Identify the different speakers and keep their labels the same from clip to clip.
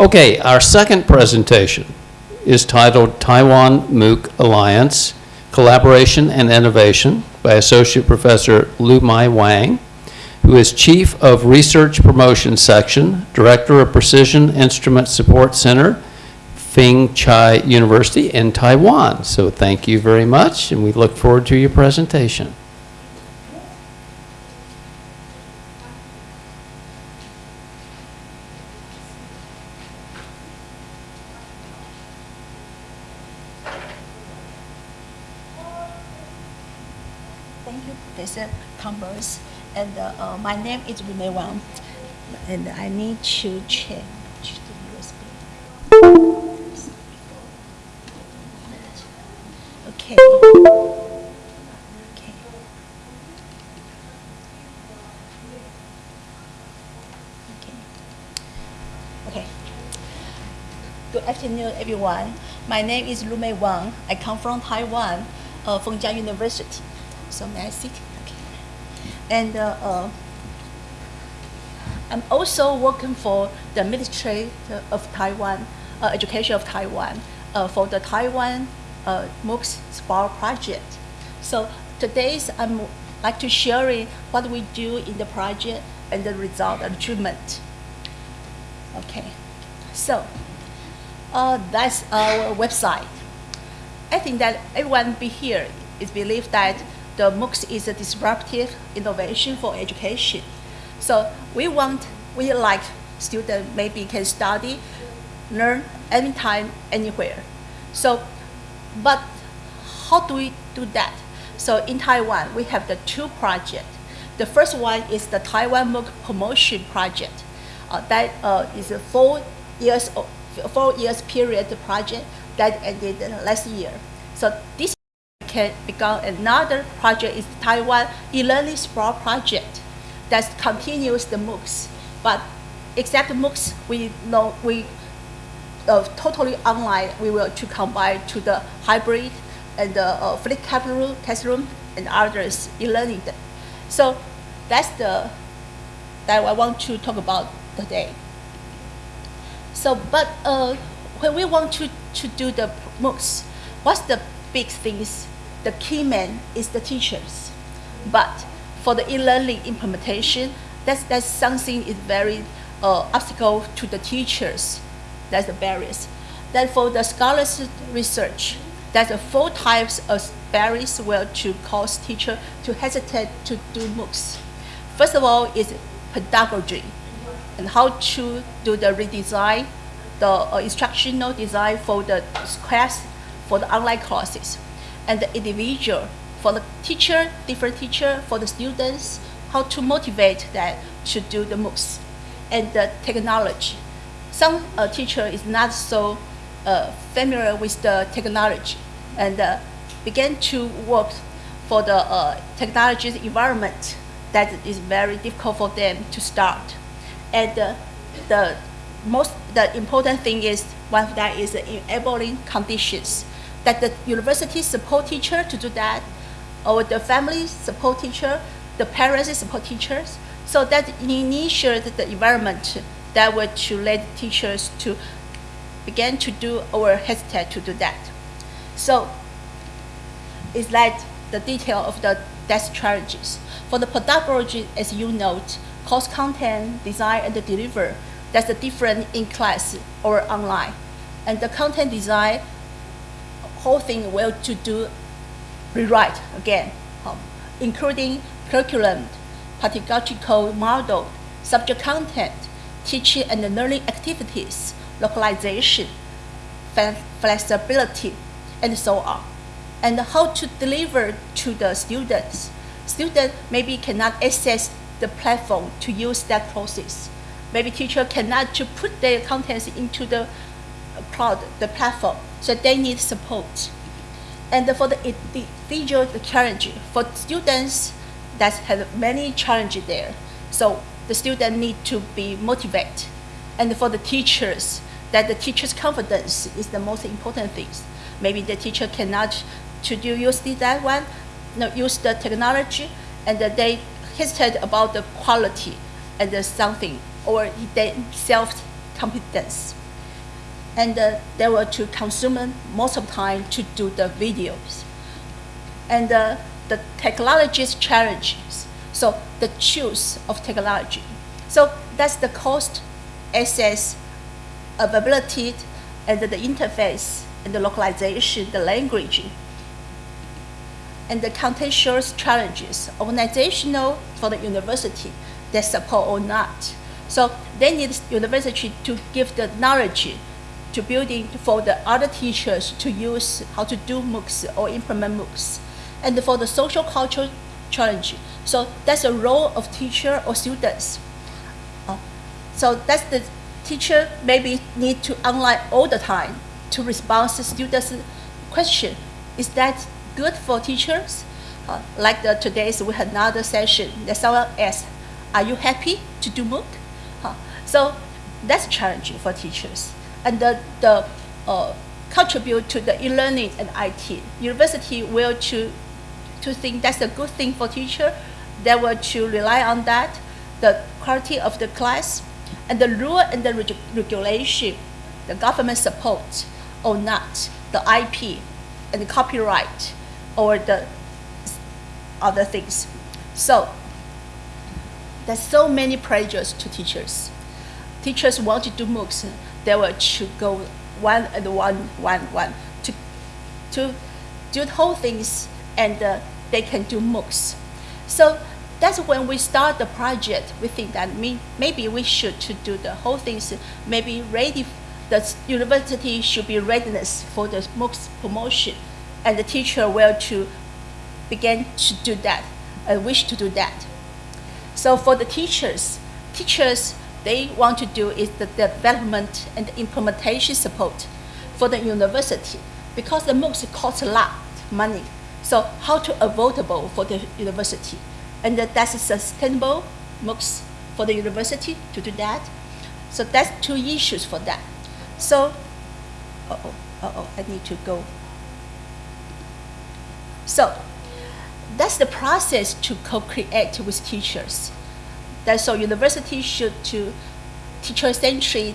Speaker 1: Okay, our second presentation is titled Taiwan MOOC Alliance, Collaboration and Innovation by Associate Professor Lu Mai Wang, who is Chief of Research Promotion Section, Director of Precision Instrument Support Center, Feng Chia University in Taiwan. So thank you very much, and we look forward to your presentation.
Speaker 2: Thank you, Professor Converse. And uh, uh, my name is Renee Wang. And I need to change the USB. Okay. Okay. Okay. Okay. Good afternoon, everyone. My name is Lu Mei Wang. I come from Taiwan, uh, Feng Chia University. So may I sit? Okay. And uh, uh, I'm also working for the Ministry of Taiwan, uh, Education of Taiwan, uh, for the Taiwan uh, MOOCs Spark project. So today's I'm like to sharing what we do in the project and the result and achievement. Okay, so uh, that's our website. I think that everyone be here is believe that the MOOCs is a disruptive innovation for education. So we want, we like student maybe can study, learn anytime, anywhere. So, but how do we do that? So in Taiwan, we have the two projects. The first one is the Taiwan MOOC Promotion Project. Uh, that uh, is a four years, four years period project that ended last year. So this can become another project is Taiwan e-learning Sprout project that continues the MOOCs. But except MOOCs, we know we uh, totally online. We will to combine to the hybrid and the uh, classroom and others e-learning. So that's the that I want to talk about today. So, but uh, when we want to, to do the MOOCs, what's the big things? The key man is the teachers. But for the e-learning implementation, that's, that's something is very uh, obstacle to the teachers. That's the barriers. Then for the scholars research, there's a four types of barriers will to cause teacher to hesitate to do MOOCs. First of all is pedagogy and how to do the redesign, the uh, instructional design for the class, for the online classes, and the individual for the teacher, different teacher, for the students, how to motivate that to do the MOOCs, and the technology. Some uh, teacher is not so uh, familiar with the technology and uh, began to work for the uh, technology environment that is very difficult for them to start. And uh, the most the important thing is one of that is enabling conditions that the university support teacher to do that, or the family support teacher, the parents support teachers, so that initiate the environment that will to let teachers to begin to do or hesitate to do that. So it's like the detail of the desk strategies. For the pedagogy, as you note, course content, design, and the deliver, that's the different in class or online. And the content design, whole thing will to do rewrite again, um, including curriculum, pedagogical model, subject content, teaching and learning activities, localization, flexibility, and so on. And how to deliver to the students. Students maybe cannot access the platform to use that process. Maybe teacher cannot to put their contents into the cloud, the platform, so they need support. And for the individual challenge, for students that have many challenges there, so the student need to be motivated. And for the teachers, that the teacher's confidence is the most important thing. Maybe the teacher cannot to do use that one, no, use the technology, and they hesitate about the quality and the something, or they self competence. And uh, they were to consume most of the time to do the videos. And uh, the technology's challenges, so the choice of technology. So that's the cost, access, availability, and the interface, and the localization, the language, and the contextual challenges, organizational for the university, they support or not. So they need university to give the knowledge to building for the other teachers to use how to do MOOCs or implement MOOCs. And for the social cultural challenge, so that's a role of teacher or students. Uh, so that's the teacher maybe need to online all the time to respond to students' question. Is that good for teachers? Uh, like the, today's, we had another session that someone asked, are you happy to do MOOC? Uh, so that's challenging for teachers. And the, the uh, contribute to the e-learning and IT. University will to, to think that's a good thing for teacher. They will to rely on that, the quality of the class, and the rule and the reg regulation, the government support or not, the IP and the copyright or the other things. So there's so many pressures to teachers. Teachers want to do MOOCs, they will to go one and one, one, one to, to do the whole things and uh, they can do MOOCs. So that's when we start the project. We think that me, maybe we should to do the whole things, maybe ready, the university should be readiness for the MOOCs promotion and the teacher will to begin to do that, uh, wish to do that. So for the teachers, teachers, they want to do is the development and implementation support for the university because the MOOCs cost a lot of money. So how to affordable for the university? And that's a sustainable MOOCs for the university to do that. So that's two issues for that. So, uh-oh, uh-oh, I need to go. So that's the process to co-create with teachers. That so university should to teacher-centered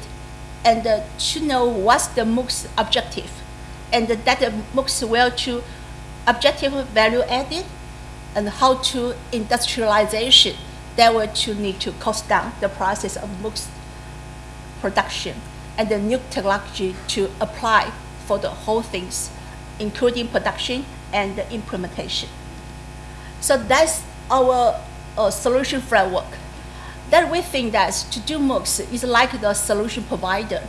Speaker 2: and uh, to know what's the MOOC's objective, and that the MOOCs will to objective value added, and how to industrialization. That will to need to cost down the process of MOOCs production and the new technology to apply for the whole things, including production and implementation. So that's our uh, solution framework. That we think that to do MOOCs is like the solution provider.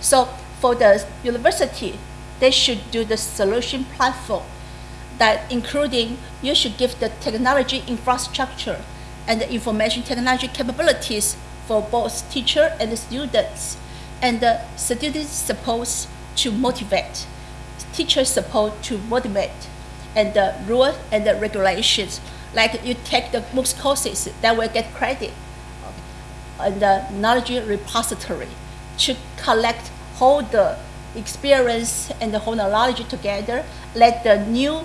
Speaker 2: So for the university, they should do the solution platform that including you should give the technology infrastructure and the information technology capabilities for both teacher and students. And the students supposed to motivate, teachers supposed to motivate, and the rules and the regulations. Like you take the MOOCs courses, that will get credit. And the knowledge repository to collect all the experience and the whole knowledge together. Let the new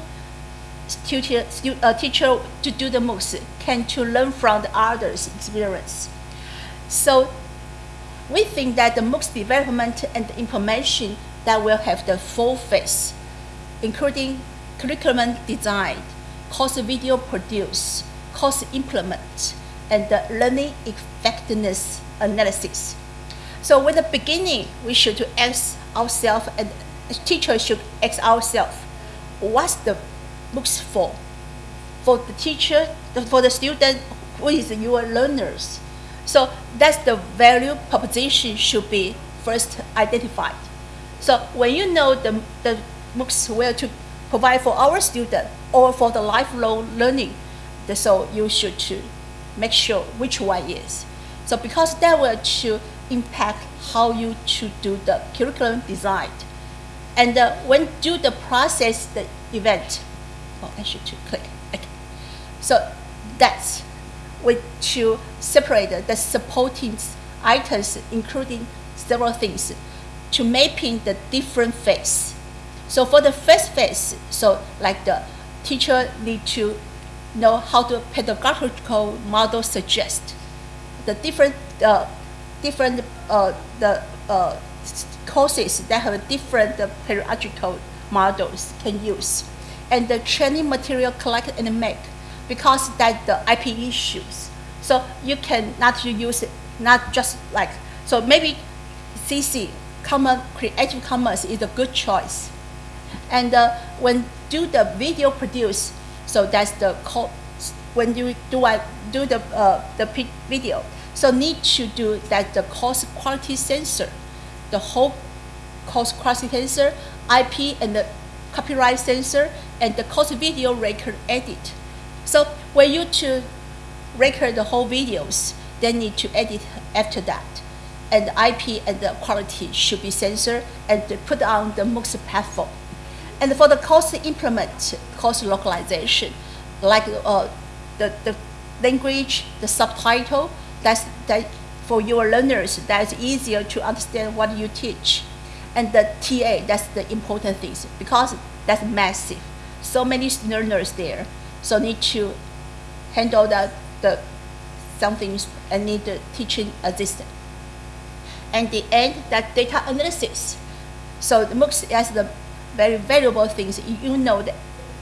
Speaker 2: uh, teacher to do the MOOCs can to learn from the others' experience. So we think that the MOOCs development and information that will have the full phase, including curriculum design, course video produce, course implement, and the learning effectiveness analysis. So with the beginning, we should ask ourselves, and teachers should ask ourselves, what's the MOOCs for? For the teacher, for the student, who is your learners? So that's the value proposition should be first identified. So when you know the, the MOOCs where to provide for our student or for the lifelong learning, so you should make sure which one is. So because that will to impact how you should do the curriculum design. And uh, when do the process the event, oh, I should to click. Okay. So that's with to separate the supporting items, including several things, to mapping the different phase so for the first phase, so like the teacher need to know how the pedagogical model suggests the different uh, different uh, the uh, courses that have different uh, pedagogical models can use. And the training material collect and make because that the IP issues. So you can not use it, not just like, so maybe CC, Common Creative Commons is a good choice. And uh, when do the video produce, so that's the co- when you do I do the uh, the video, so need to do that the course quality censor, the whole course quality censor, IP and the copyright censor, and the course video record edit. So when you to record the whole videos, they need to edit after that. And IP and the quality should be censored and put on the MOOCs platform. And for the course implement, cost localization, like uh, the, the language, the subtitle, that's that for your learners, that's easier to understand what you teach. And the TA, that's the important things because that's massive. So many learners there, so need to handle the, the some things and need the teaching assistant. And the end, that data analysis. So the MOOCs has the very valuable things. You know that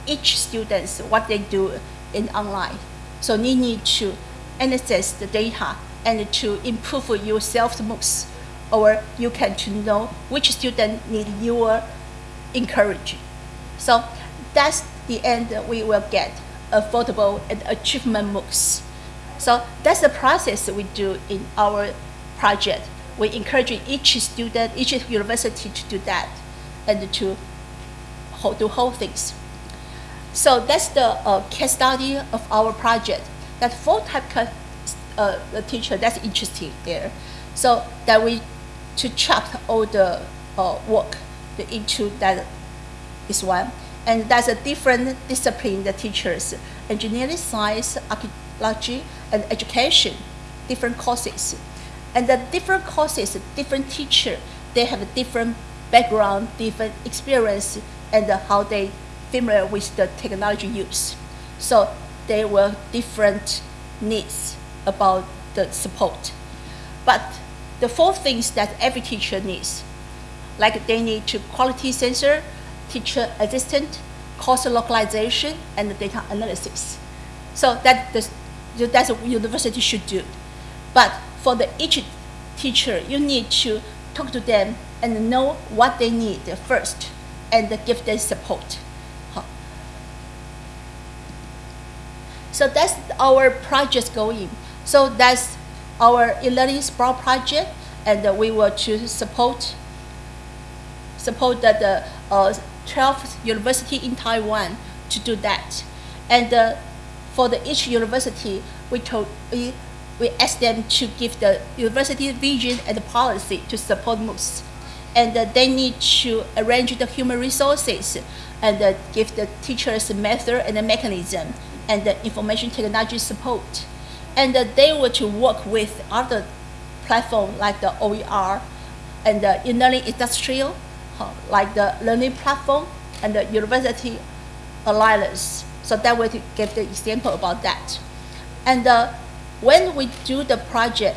Speaker 2: each students what they do in online. So you need to analyze the data and to improve your self MOOCs, or you can to know which student need your encouragement. So that's the end we will get affordable and achievement MOOCs. So that's the process we do in our project. We encourage each student, each university to do that and to hold, do whole things. So that's the uh, case study of our project. That four type uh, teacher that's interesting there. So that we to chop all the uh, work into that is one. And that's a different discipline, the teachers, engineering, science, archaeology, and education, different courses. And the different courses, different teacher, they have a different background, different experience, and how they familiar with the technology use. So there were different needs about the support. But the four things that every teacher needs, like they need to quality censor, teacher assistant, course localization, and data analysis. So that that's what university should do. But for the each teacher, you need to talk to them and know what they need first and give them support. So that's our project going. So that's our e-learning Sprout project, and we will to support support the, the uh, 12th university in Taiwan to do that. And uh, for the each university, we told we, we asked them to give the university vision and policy to support MOOCs. And uh, they need to arrange the human resources and uh, give the teachers the method and the mechanism and the information technology support. And uh, they were to work with other platform like the OER and the e-learning industrial, like the learning platform and the university alliance. So that way to give the example about that. And uh, when we do the project,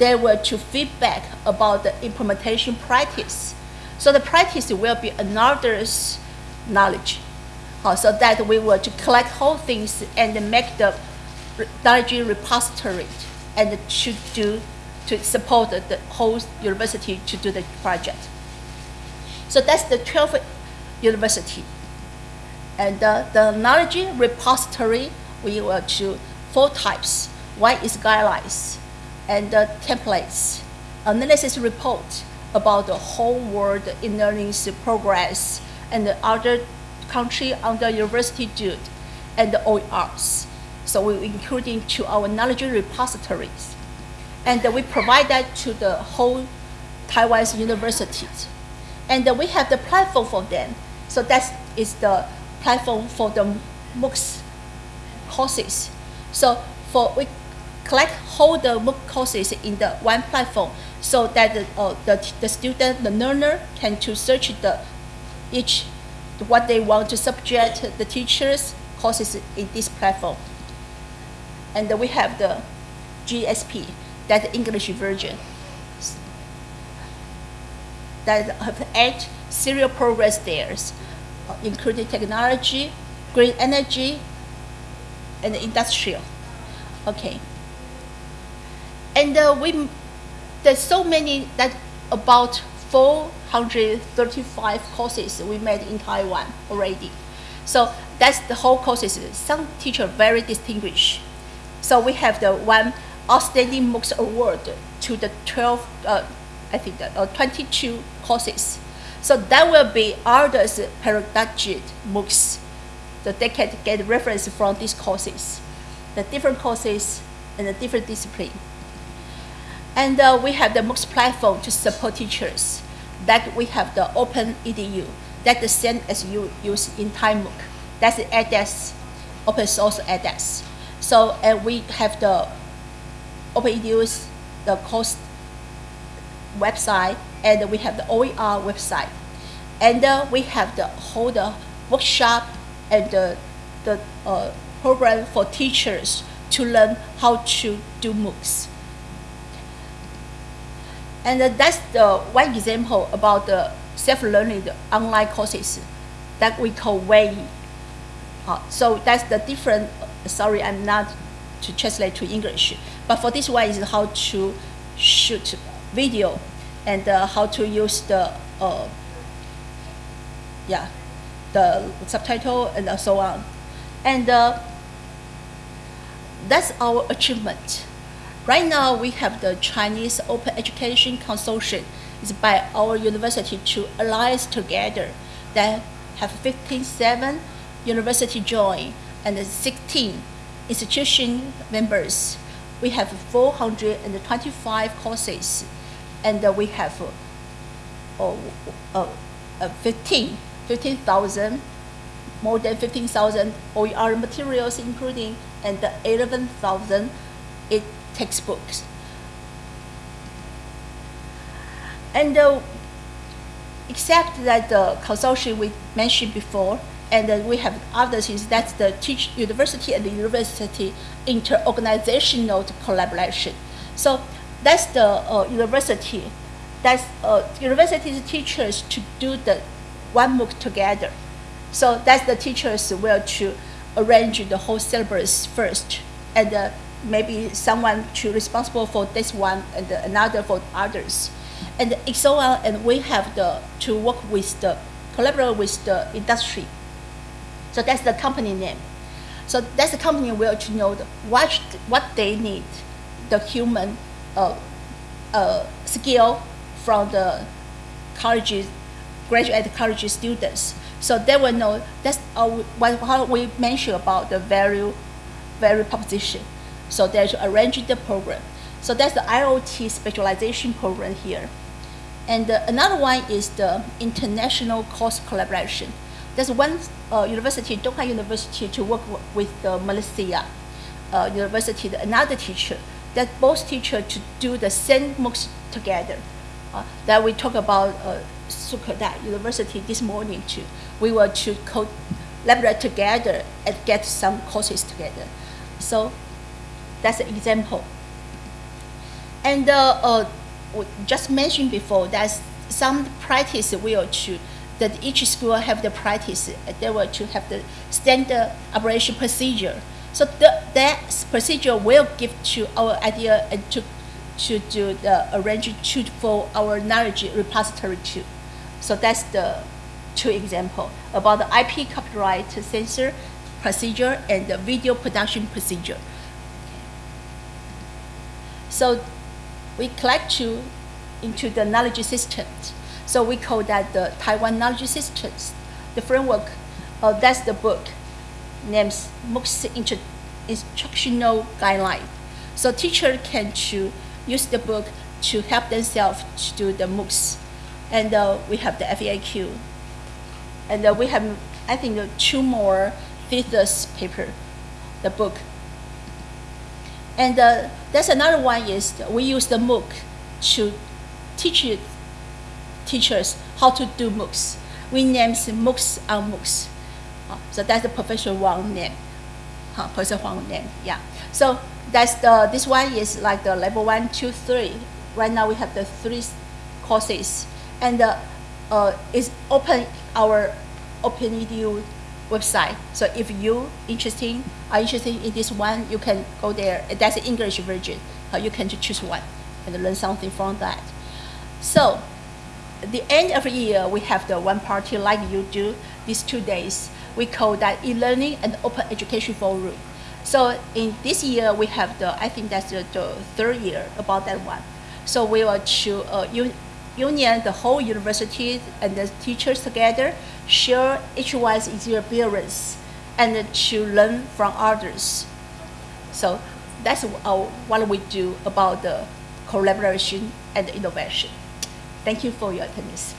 Speaker 2: they were to feedback about the implementation practice. So the practice will be another's knowledge. Uh, so that we were to collect whole things and make the knowledge repository and to do to support the whole university to do the project. So that's the 12th university. And uh, the knowledge repository, we will to four types. One is guidelines and uh, templates, analysis report about the whole world in learning progress and the other country under university do and the OERs. So we include into our knowledge repositories. And we provide that to the whole Taiwan's universities. And we have the platform for them. So that is the platform for the MOOCs courses. So for we collect all the MOOC courses in the one platform so that the, uh, the, the student, the learner can to search the each what they want to subject the teachers courses in this platform. And we have the GSP, that English version. that have eight serial progress there, including technology, green energy, and industrial. Okay. And uh, we, there's so many that about 435 courses we made in Taiwan already. So that's the whole courses. Some teacher very distinguished. So we have the one outstanding MOOCs award to the 12, uh, I think the, uh, 22 courses. So that will be others pedagogic MOOCs. So they can get reference from these courses, the different courses and the different discipline. And uh, we have the MOOCs platform to support teachers. That we have the Open EDU. That's the same as you use in ThaiMOOC. That's the edX, open source edX. So and we have the Open EDU's the course website, and we have the OER website. And uh, we have the whole the workshop and the, the uh, program for teachers to learn how to do MOOCs. And uh, that's the one example about the self-learning online courses that we call Wei. Uh, so that's the different, sorry, I'm not to translate to English, but for this one is how to shoot video and uh, how to use the, uh, yeah, the subtitle and so on. And uh, that's our achievement. Right now, we have the Chinese Open Education Consortium. It's by our university to alliance together that have 57 university join and 16 institution members. We have 425 courses and we have uh, uh, uh, 15, 15,000, more than 15,000 OER materials including and 11,000 it textbooks. And uh, except that the consortium we mentioned before, and then we have others is that's the teach university and the university inter-organizational collaboration. So that's the uh, university, that's uh, university's teachers to do the one MOOC together. So that's the teachers will to arrange the whole syllabus first, and uh, maybe someone to responsible for this one and another for others, and so on. And we have the to work with the collaborate with the industry. So that's the company name. So that's the company will to know the, what what they need, the human uh, uh, skill from the colleges, graduate college students. So they will know that's uh, what we mentioned about the value, value proposition. So they arrange the program. So that's the IoT specialization program here. And uh, another one is the international course collaboration. There's one uh, university, Doha University, to work with the Malaysia uh, University, another teacher, that both teachers to do the same MOOCs together. Uh, that we talk about uh, Sukhothai University this morning too. We were to collaborate together and get some courses together. So that's an example. And uh, uh, just mentioned before, there's some practice will to that each school have the practice. They will to have the standard operation procedure. So the, that procedure will give to our idea and to to do the arrangement to for our knowledge repository too. So that's the two example about the IP copyright censor procedure and the video production procedure. So we collect you into the knowledge systems. So we call that the Taiwan Knowledge Systems. The framework, uh, that's the book named MOOCs Instructional Guideline. So teacher can to use the book to help themselves to do the MOOCs. And uh, we have the FAQ. And uh, we have, I think, uh, two more thesis paper, the book. And uh, that's another one is we use the MOOC to teach teachers how to do MOOCs. We name MOOCs on MOOCs. Uh, so that's the Professor Wang name. Uh, Professor Huang name, yeah. So that's the, this one is like the level one, two, three. Right now we have the three courses. and uh, uh, it's open our OpenEDU website. So if you interesting are interested in this one, you can go there. That's the English version. Uh, you can choose one and learn something from that. So the end of the year, we have the one party like you do these two days. We call that e-learning and open education forum. So in this year, we have the, I think that's the, the third year about that one. So we will to uh, un- union the whole university and the teachers together, share each one's experience, and to learn from others. So that's what we do about the collaboration and innovation. Thank you for your attendance.